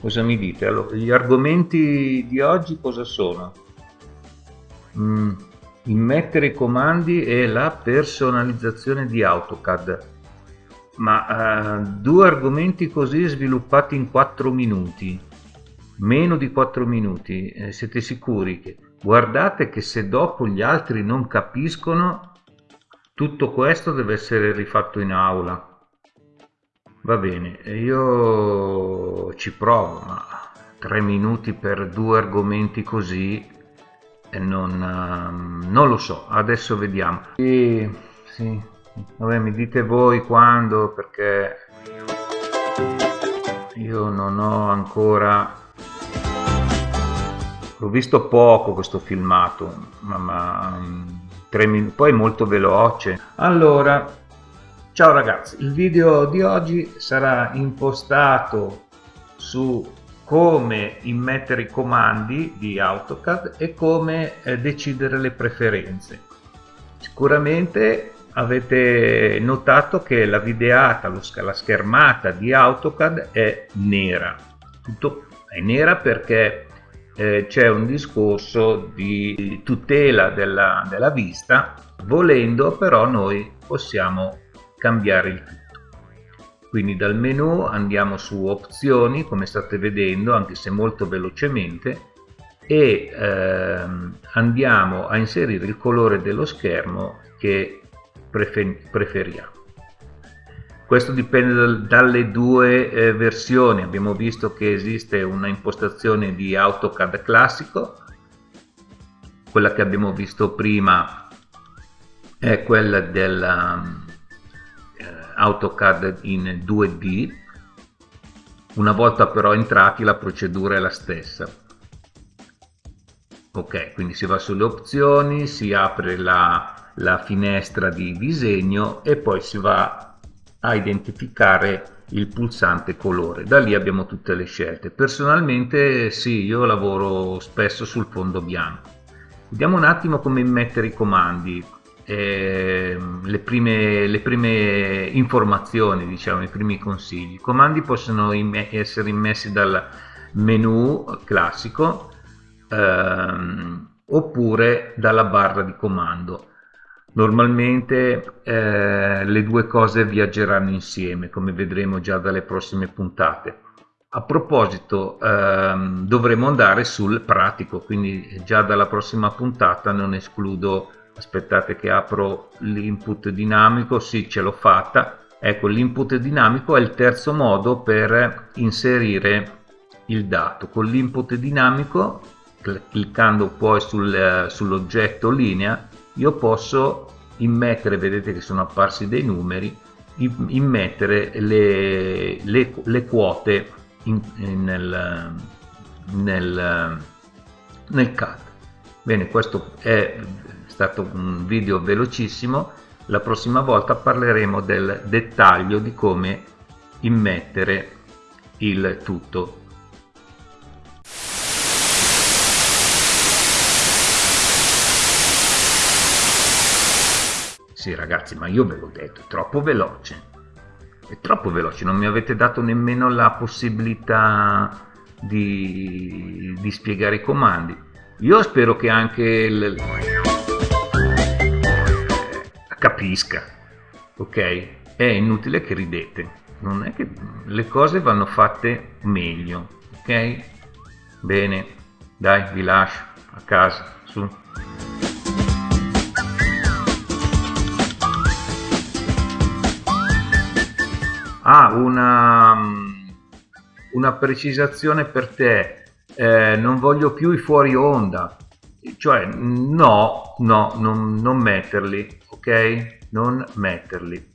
Cosa mi dite? Allora, gli argomenti di oggi cosa sono? Mm, immettere i comandi e la personalizzazione di AutoCAD. Ma uh, due argomenti così sviluppati in 4 minuti, meno di 4 minuti, eh, siete sicuri che guardate che se dopo gli altri non capiscono, tutto questo deve essere rifatto in aula va bene io ci provo ma tre minuti per due argomenti così e non, uh, non lo so adesso vediamo. E, sì, vabbè mi dite voi quando perché io non ho ancora l'ho visto poco questo filmato ma, ma tre minuti poi è molto veloce. Allora Ciao ragazzi, il video di oggi sarà impostato su come immettere i comandi di AutoCAD e come eh, decidere le preferenze. Sicuramente avete notato che la videata, la schermata di AutoCAD è nera. Tutto è nera perché eh, c'è un discorso di tutela della, della vista, volendo però noi possiamo cambiare il tutto. Quindi dal menu andiamo su opzioni come state vedendo anche se molto velocemente e ehm, andiamo a inserire il colore dello schermo che prefer preferiamo. Questo dipende dalle due eh, versioni, abbiamo visto che esiste una impostazione di AutoCAD classico, quella che abbiamo visto prima è quella della AutoCAD in 2D una volta però entrati la procedura è la stessa. Ok quindi si va sulle opzioni si apre la, la finestra di disegno e poi si va a identificare il pulsante colore. Da lì abbiamo tutte le scelte. Personalmente sì io lavoro spesso sul fondo bianco. Vediamo un attimo come mettere i comandi eh, le, prime, le, prime, informazioni, diciamo, i primi consigli. I comandi possono essere immessi dal menu classico ehm, oppure dalla barra di comando. Normalmente eh, le due cose viaggeranno insieme, come vedremo già dalle prossime puntate. A proposito, ehm, dovremo andare sul pratico, quindi già dalla prossima puntata non escludo aspettate che apro l'input dinamico. Sì ce l'ho fatta. Ecco l'input dinamico è il terzo modo per inserire il dato. Con l'input dinamico cliccando poi sul, sull'oggetto linea io posso immettere vedete che sono apparsi dei numeri immettere le, le, le quote in, in, nel, nel, nel CAD bene questo è stato un video velocissimo. La prossima volta parleremo del dettaglio di come immettere il tutto. Sì ragazzi ma io ve l'ho detto è troppo veloce. È troppo veloce non mi avete dato nemmeno la possibilità di, di spiegare i comandi io spero che anche il, capisca, ok? È inutile che ridete, non è che le cose vanno fatte meglio, ok? Bene, dai, vi lascio a casa, su. Ah, una, una precisazione per te, eh, non voglio più i fuori onda, cioè no, no, non, non metterli, ok? Non metterli.